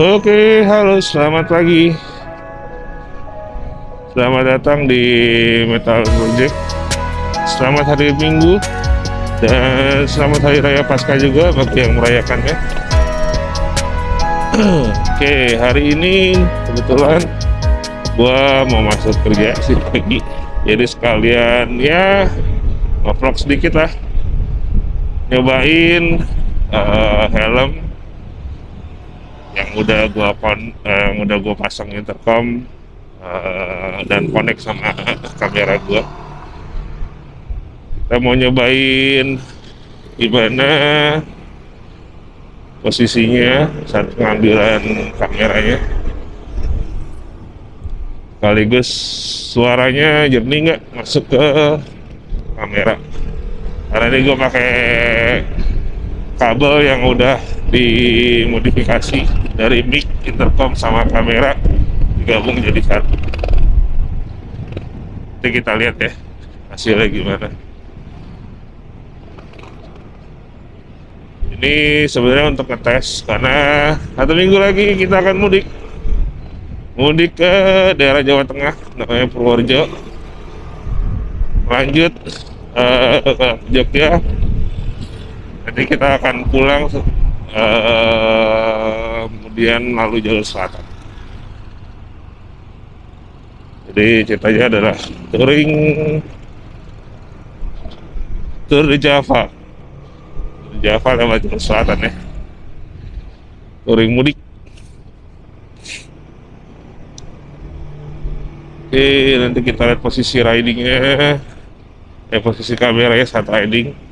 Oke, halo, selamat pagi. Selamat datang di Metal Project. Selamat hari Minggu dan selamat hari raya Pasca juga bagi yang merayakannya. Oke, hari ini kebetulan gua mau masuk kerja sih pagi. Jadi sekalian ya ngevlog sedikit lah. Nyobain uh, helm yang udah gua kon uh, yang udah gua pasang intercom uh, dan connect sama kamera gua. Kita mau nyobain gimana posisinya saat pengambilan kameranya. Sekaligus suaranya jernih nggak masuk ke kamera. Karena ini gue pakai kabel yang udah dimodifikasi dari mic, intercom sama kamera digabung jadi satu. Nanti kita lihat ya hasilnya gimana. Ini sebenarnya untuk ngetes karena satu minggu lagi kita akan mudik. Mudik ke daerah Jawa Tengah namanya Purworejo. Lanjut uh, ke Jogja nanti kita akan pulang uh, kemudian lalu jalur selatan. Jadi ceritanya adalah touring tour di Java. Di Java lewat jalur selatan ya. Touring mudik. Oke nanti kita lihat posisi ridingnya. Eh posisi kameranya saat riding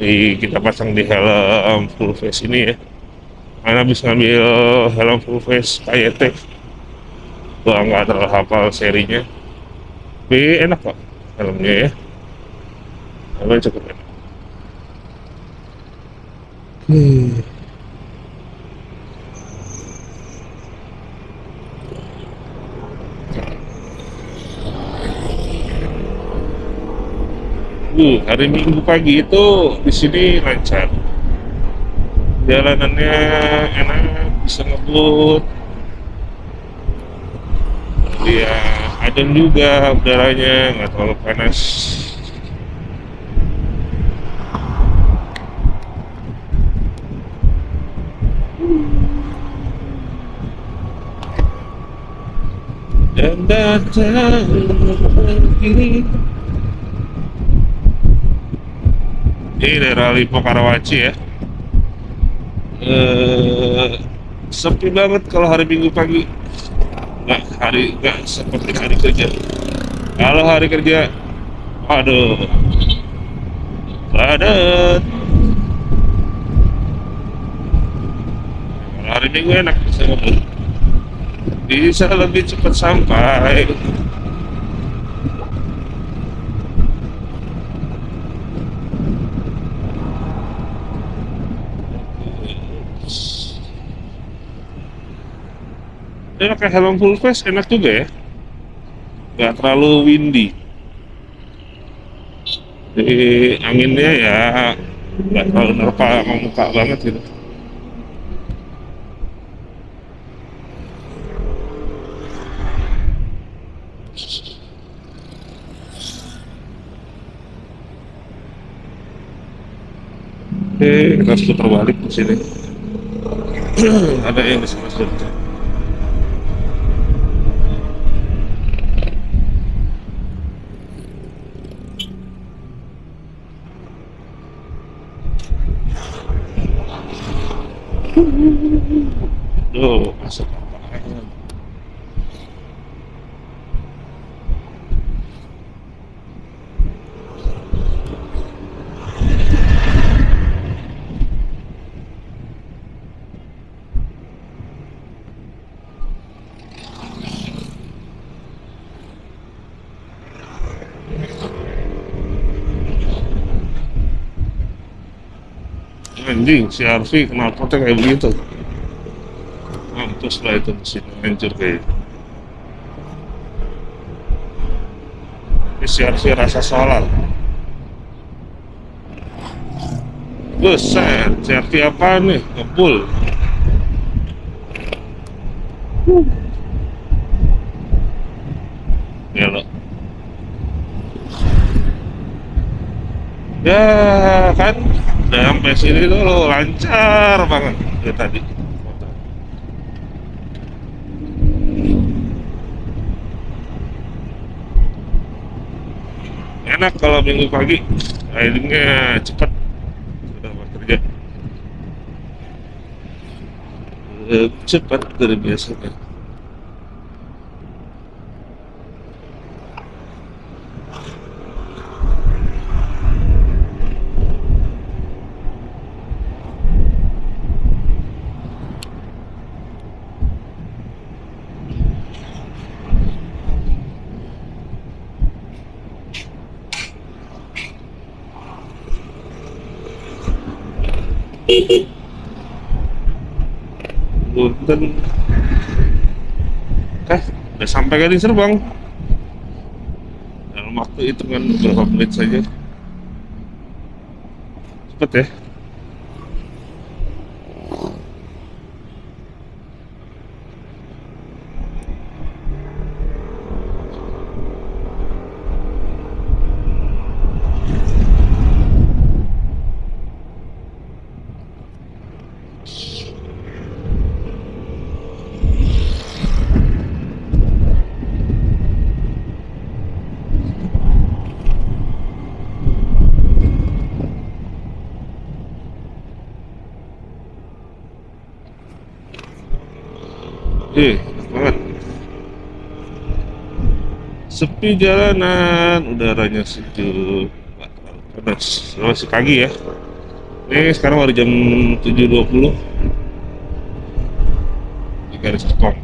di, kita pasang di helm full face ini ya. Karena habis ngambil helm full face KYT gua nggak terlalu hafal serinya. Tapi enak kok helmnya ya. Helmnya cukup enak. Hmm. Uh, hari Minggu pagi itu di sini lancar. Jalanannya enak, bisa ngebut. Dia adem juga udaranya, nggak terlalu panas. Dan datang ini daerah Lipo Karawaci ya. Eh, sepi banget kalau hari Minggu pagi. Nggak hari nggak seperti hari kerja. Kalau hari kerja aduh padat hari Minggu enak bisa bisa lebih cepat sampai Ini pakai helm full face enak juga ya. Gak terlalu windy. Jadi anginnya ya nggak terlalu nerpa muka banget gitu. Oke, kita putar balik di sini. Ada yang di sini. Duh, masuk anjing si Arfi kenapa tuh kayak begitu. Mampus lah itu mesin hancur kayak ini si Arfi rasa solar Buset, si Arfi apa nih? Ngebul. Belok. Ya kan, udah sampai sini dulu lancar banget ya tadi. Enak kalau minggu pagi, ridingnya cepat, udah kerja. Cepat dari biasanya. Punten. Eh, udah sampai kan di Serbang. Dalam waktu hitungan beberapa menit saja. Cepet ya. Eh, banget. Sepi jalanan, udaranya sejuk, panas. Masih pagi ya. Ini sekarang baru jam 7.20 di garis stop.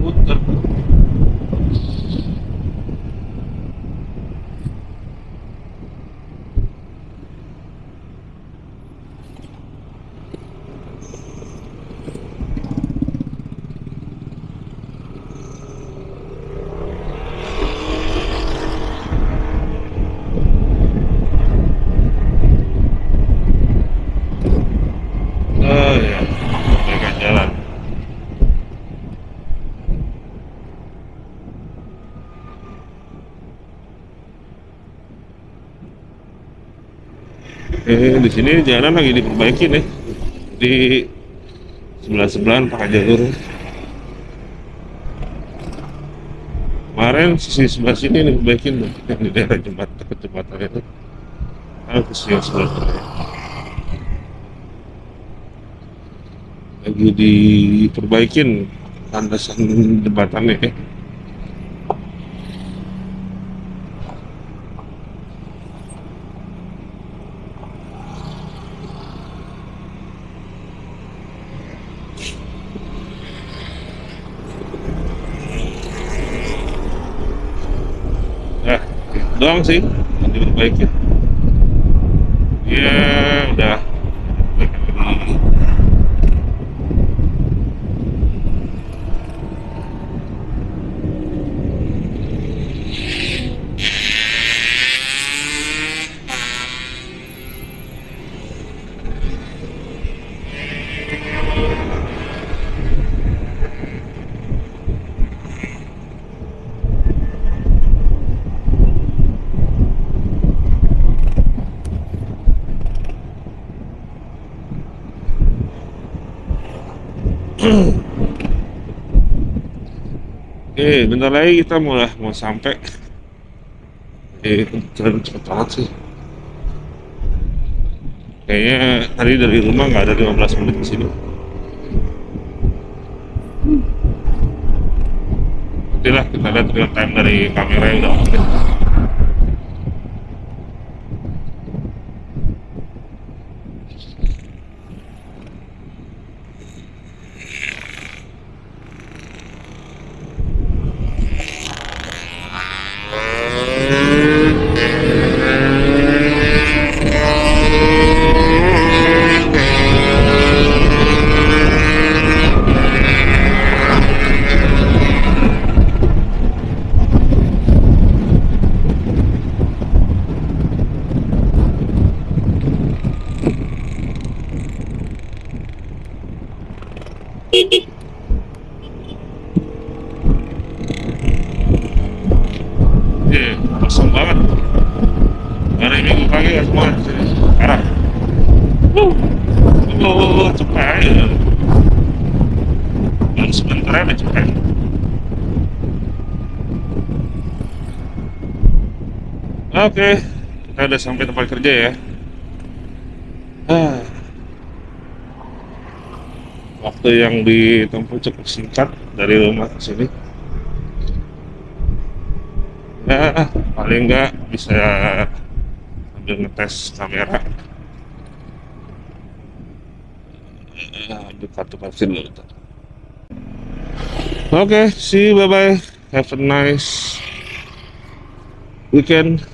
Muter. Oh ya, mereka jalan. Eh, di sini jalan lagi diperbaiki nih. Di sebelah sebelahan pakai jalur. Kemarin sisi sebelah sini diperbaikin tuh, yang di daerah jembatan jembatan itu. Ah, ke sisi sebelah sana. Lagi diperbaikin landasan jembatannya ya. Nah, itu doang sih yang diperbaiki. Ya, udah. Lagi. Oke, bentar lagi kita mau lah mau sampai. Eh, jalan cepet banget sih. Kayaknya tadi dari rumah nggak ada 15 menit ke sini. terbukti lah kita lihat real time dari kamera yang udah oke Iya, kosong banget. Hari Minggu pagi ya semua di sini. Parah. Wuh. Oh, cepat. Yang sebentar aja cepat. Oke, kita udah sampai tempat kerja ya. Ah. Waktu yang ditempuh cukup singkat dari rumah ke sini. Ya, paling nggak bisa sambil ngetes kamera. Eh, Ambil kartu vaksin dulu. Oke, see you, bye-bye. Have a nice weekend,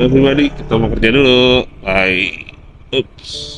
everybody. Kita mau kerja dulu. Bye. Oops.